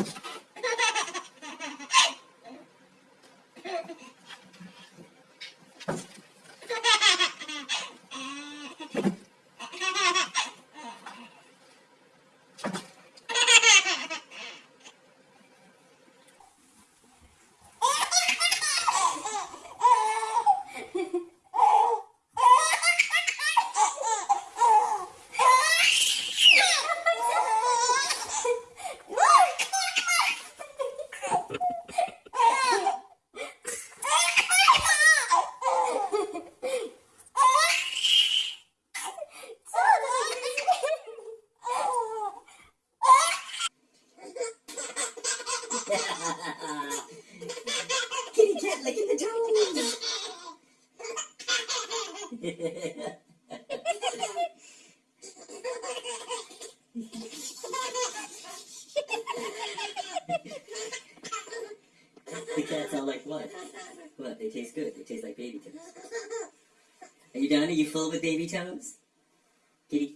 Ha ha ha! Kitty cat licking the toes. the cats all like, what? What? They taste good. They taste like baby toes. Are you done? Are you full with baby toes? Kitty.